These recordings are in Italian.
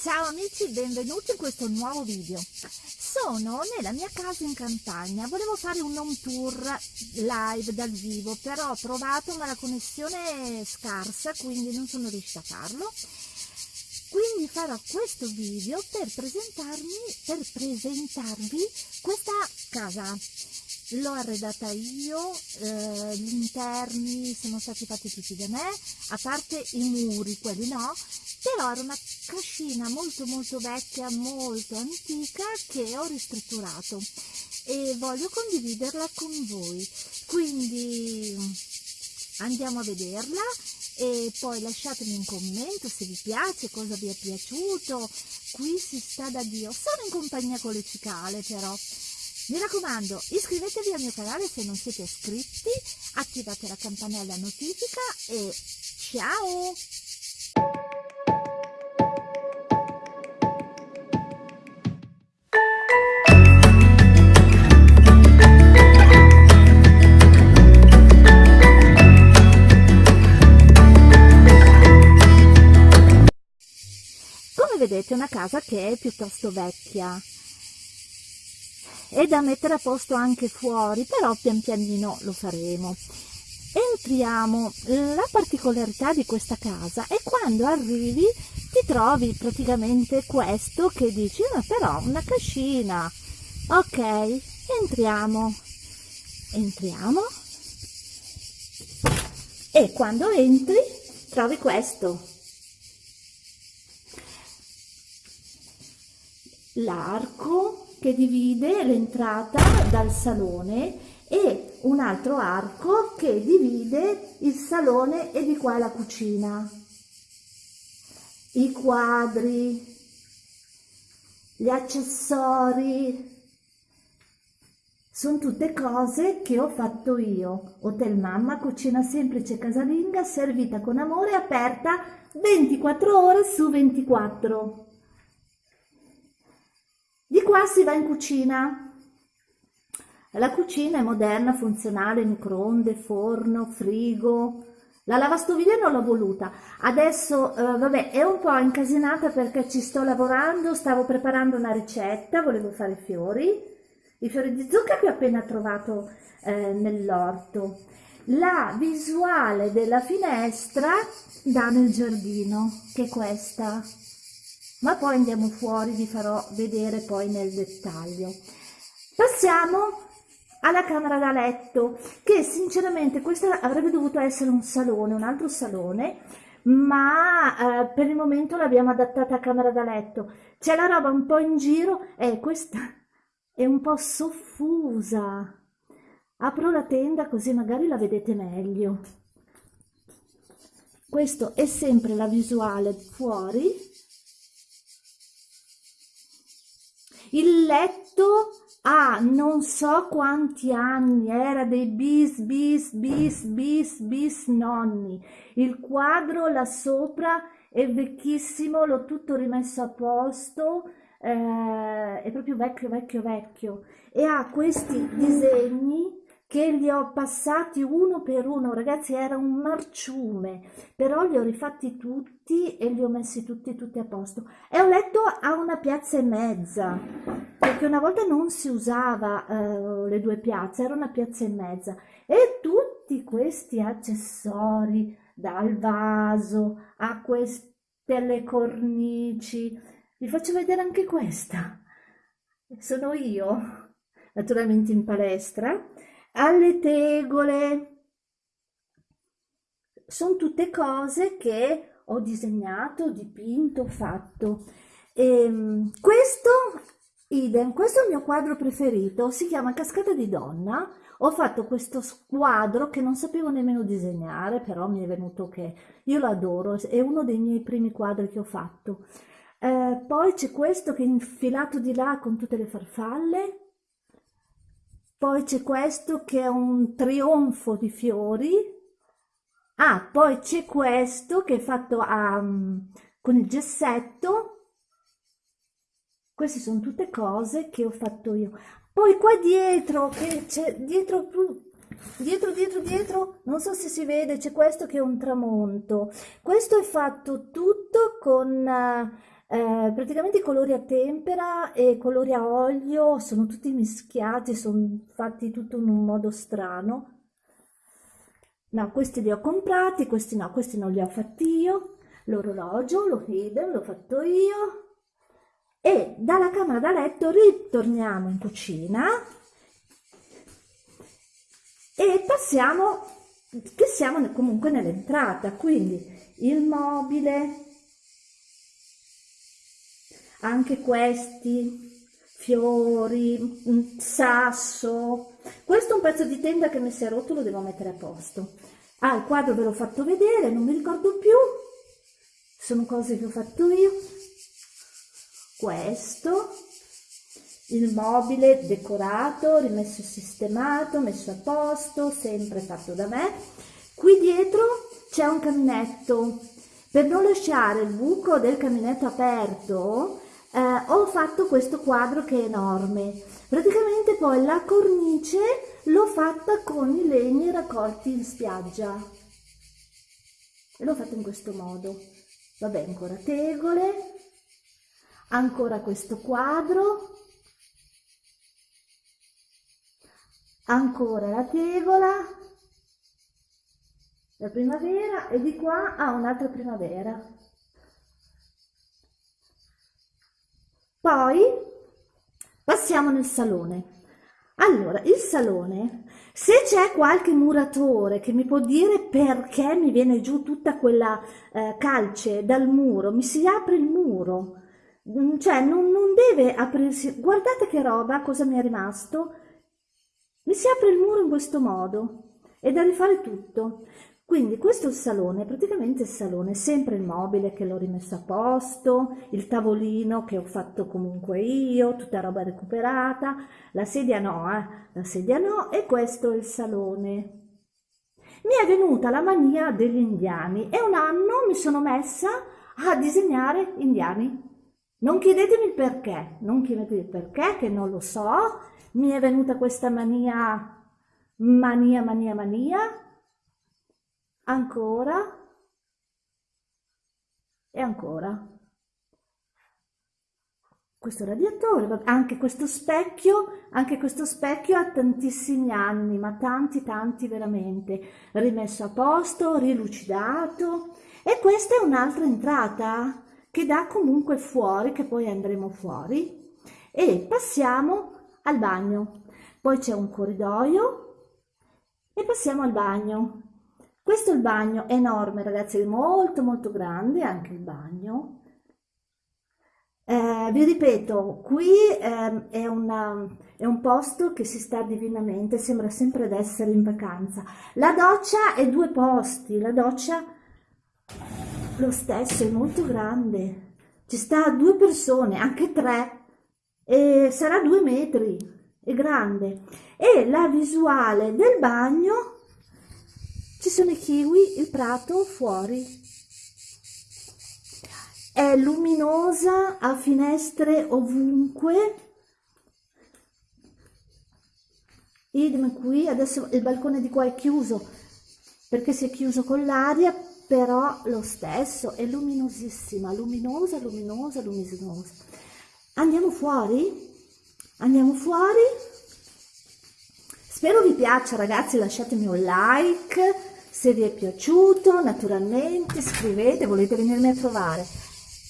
Ciao amici, benvenuti in questo nuovo video. Sono nella mia casa in campagna, volevo fare un home tour live dal vivo, però ho trovato ma la connessione è scarsa, quindi non sono riuscita a farlo. Quindi farò questo video per presentarmi, per presentarvi questa casa l'ho arredata io, eh, gli interni sono stati fatti tutti da me, a parte i muri, quelli no, però era una cascina molto molto vecchia, molto antica che ho ristrutturato e voglio condividerla con voi. Quindi andiamo a vederla e poi lasciatemi un commento se vi piace, cosa vi è piaciuto. Qui si sta da Dio, sono in compagnia con le cicale però. Mi raccomando, iscrivetevi al mio canale se non siete iscritti, attivate la campanella notifica e ciao! Come vedete è una casa che è piuttosto vecchia, è da mettere a posto anche fuori però pian pianino lo faremo. Entriamo. La particolarità di questa casa è quando arrivi ti trovi praticamente questo che dici ma però una cascina. Ok entriamo. Entriamo. E quando entri trovi questo. L'arco che divide l'entrata dal salone e un altro arco che divide il salone e di qua la cucina. I quadri, gli accessori, sono tutte cose che ho fatto io. Hotel Mamma, cucina semplice casalinga, servita con amore, aperta 24 ore su 24. Di qua si va in cucina. La cucina è moderna, funzionale, microonde, forno, frigo. La lavastoviglie non l'ho voluta. Adesso, eh, vabbè, è un po' incasinata perché ci sto lavorando, stavo preparando una ricetta, volevo fare fiori. I fiori di zucca che ho appena trovato eh, nell'orto. La visuale della finestra da nel giardino, che è questa ma poi andiamo fuori, vi farò vedere poi nel dettaglio. Passiamo alla camera da letto, che sinceramente questa avrebbe dovuto essere un salone, un altro salone, ma eh, per il momento l'abbiamo adattata a camera da letto. C'è la roba un po' in giro e questa è un po' soffusa. Apro la tenda così magari la vedete meglio. Questo è sempre la visuale fuori Il letto ha non so quanti anni, era dei bis, bis, bis, bis, bis nonni. Il quadro là sopra è vecchissimo, l'ho tutto rimesso a posto, eh, è proprio vecchio, vecchio, vecchio. E ha questi disegni che li ho passati uno per uno, ragazzi era un marciume, però li ho rifatti tutti e li ho messi tutti tutti a posto. È un letto a una piazza e mezza, perché una volta non si usava eh, le due piazze, era una piazza e mezza. E tutti questi accessori, dal vaso a queste cornici, vi faccio vedere anche questa. Sono io, naturalmente in palestra, alle tegole. Sono tutte cose che ho disegnato, dipinto, fatto. E ehm, questo, idem, questo è il mio quadro preferito, si chiama Cascata di Donna. Ho fatto questo quadro che non sapevo nemmeno disegnare, però mi è venuto che io lo adoro, è uno dei miei primi quadri che ho fatto. Eh, poi c'è questo che è infilato di là con tutte le farfalle, poi c'è questo che è un trionfo di fiori, ah, poi c'è questo che è fatto a, um, con il gessetto, queste sono tutte cose che ho fatto io. Poi qua dietro, che c'è dietro, dietro, dietro, dietro, non so se si vede, c'è questo che è un tramonto. Questo è fatto tutto con... Uh, Eh, praticamente i colori a tempera e i colori a olio sono tutti mischiati, sono fatti tutto in un modo strano. No, questi li ho comprati, questi no, questi non li ho fatti io. L'orologio, lo idem, l'ho fatto io. E dalla camera da letto ritorniamo in cucina e passiamo, che siamo comunque nell'entrata, quindi il mobile, anche questi, fiori, un sasso, questo è un pezzo di tenda che mi si è rotto, lo devo mettere a posto. Ah, il quadro ve l'ho fatto vedere, non mi ricordo più, sono cose che ho fatto io. Questo, il mobile decorato, rimesso sistemato, messo a posto, sempre fatto da me. Qui dietro c'è un caminetto. Per non lasciare il buco del caminetto aperto, eh, ho fatto questo quadro che è enorme. Praticamente poi la cornice l'ho fatta con i legni raccolti in spiaggia. E l'ho fatta in questo modo. Vabbè, ancora tegole, ancora questo quadro, ancora la tegola, la primavera e di qua ha un'altra primavera. Poi passiamo nel salone. Allora, il salone, se c'è qualche muratore che mi può dire perché mi viene giù tutta quella eh, calce dal muro, mi si apre il muro, mm, cioè non, non deve aprirsi, guardate che roba, cosa mi è rimasto, mi si apre il muro in questo modo, è da rifare tutto. Quindi questo è il salone, praticamente il salone, sempre il mobile che l'ho rimesso a posto, il tavolino che ho fatto comunque io, tutta roba recuperata, la sedia no, eh? la sedia no, e questo è il salone. Mi è venuta la mania degli indiani e un anno mi sono messa a disegnare indiani. Non chiedetemi il perché, non chiedetemi il perché, che non lo so, mi è venuta questa mania, mania, mania, mania, ancora e ancora. Questo radiatore, anche questo specchio, anche questo specchio ha tantissimi anni, ma tanti tanti veramente, rimesso a posto, rilucidato e questa è un'altra entrata che dà comunque fuori, che poi andremo fuori e passiamo al bagno. Poi c'è un corridoio e passiamo al bagno. Questo è il bagno, enorme ragazzi, è molto molto grande anche il bagno. Eh, vi ripeto, qui eh, è, una, è, un posto che si sta divinamente, sembra sempre di essere in vacanza. La doccia è due posti, la doccia lo stesso è molto grande, ci sta due persone, anche tre, e sarà due metri, è grande. E la visuale del bagno ci sono i kiwi, il prato fuori. È luminosa, ha finestre ovunque. Idem qui, adesso il balcone di qua è chiuso perché si è chiuso con l'aria, però lo stesso è luminosissima, luminosa, luminosa, luminosa. Andiamo fuori? Andiamo fuori? Spero vi piaccia ragazzi, lasciatemi un like se vi è piaciuto, naturalmente scrivete, volete venirmi a trovare.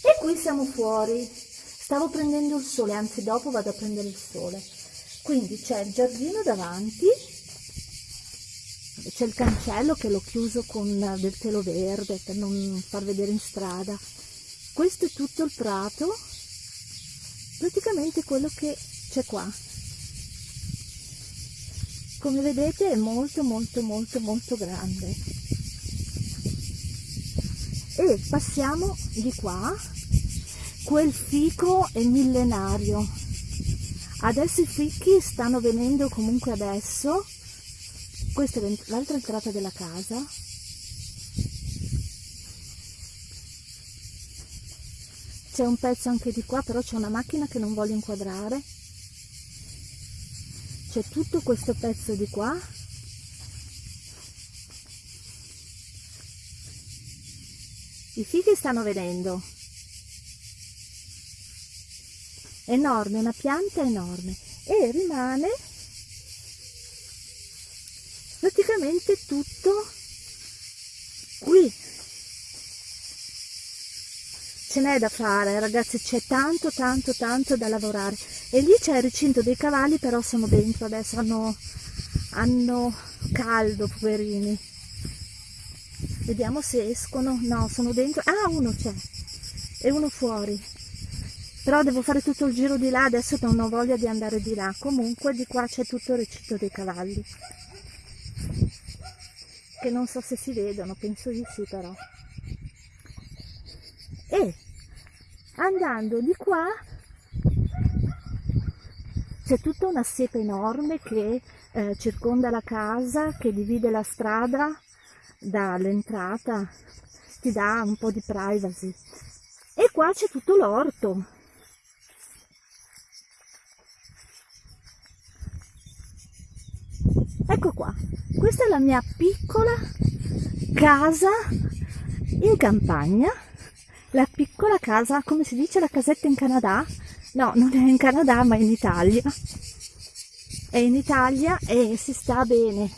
E qui siamo fuori, stavo prendendo il sole, anzi dopo vado a prendere il sole. Quindi c'è il giardino davanti, c'è il cancello che l'ho chiuso con del telo verde per non far vedere in strada. Questo è tutto il prato, praticamente quello che c'è qua come vedete è molto molto molto molto grande. E passiamo di qua quel fico è millenario. Adesso i fichi stanno venendo comunque adesso. Questa è l'altra entrata della casa. C'è un pezzo anche di qua però c'è una macchina che non voglio inquadrare c'è tutto questo pezzo di qua. I fichi stanno venendo enorme, una pianta enorme. E rimane praticamente tutto qui ce n'è da fare ragazzi c'è tanto tanto tanto da lavorare. E lì c'è il recinto dei cavalli però sono dentro adesso hanno, hanno caldo poverini. Vediamo se escono. No sono dentro. Ah uno c'è. E uno fuori. Però devo fare tutto il giro di là adesso non ho voglia di andare di là. Comunque di qua c'è tutto il recinto dei cavalli. Che non so se si vedono, penso di sì però. E andando di qua c'è tutta una siepe enorme che eh, circonda la casa, che divide la strada dall'entrata, ti dà un po' di privacy. E qua c'è tutto l'orto. Ecco qua, questa è la mia piccola casa in campagna la piccola casa come si dice la casetta in Canada? No non è in Canada ma in Italia. È in Italia e si sta bene.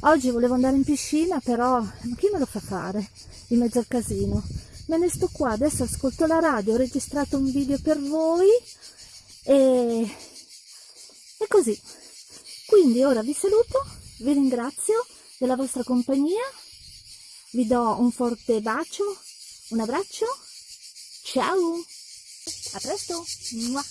Oggi volevo andare in piscina però chi me lo fa fare in mezzo al casino? Me ne sto qua adesso ascolto la radio ho registrato un video per voi e, e così. Quindi ora vi saluto vi ringrazio della vostra compagnia, vi do un forte bacio, un abbraccio, ciao, a presto! Mua.